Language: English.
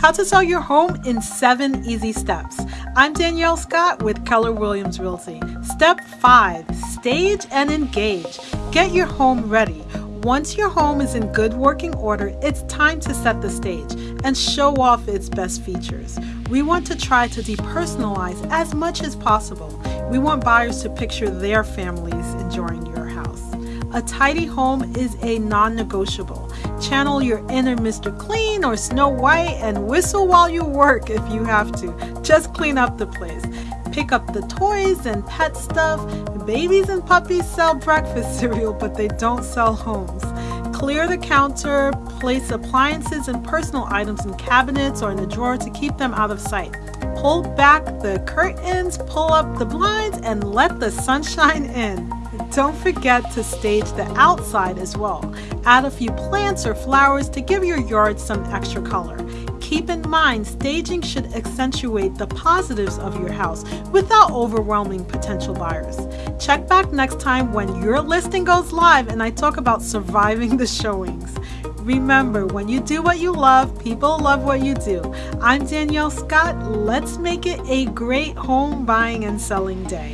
How to sell your home in seven easy steps. I'm Danielle Scott with Keller Williams Realty. Step five, stage and engage. Get your home ready. Once your home is in good working order, it's time to set the stage and show off its best features. We want to try to depersonalize as much as possible. We want buyers to picture their families enjoying your. A tidy home is a non negotiable. Channel your inner Mr. Clean or Snow White and whistle while you work if you have to. Just clean up the place. Pick up the toys and pet stuff. Babies and puppies sell breakfast cereal, but they don't sell homes. Clear the counter, place appliances and personal items in cabinets or in a drawer to keep them out of sight. Pull back the curtains, pull up the blinds, and let the sunshine in. Don't forget to stage the outside as well. Add a few plants or flowers to give your yard some extra color. Keep in mind, staging should accentuate the positives of your house without overwhelming potential buyers. Check back next time when your listing goes live and I talk about surviving the showings. Remember, when you do what you love, people love what you do. I'm Danielle Scott. Let's make it a great home buying and selling day.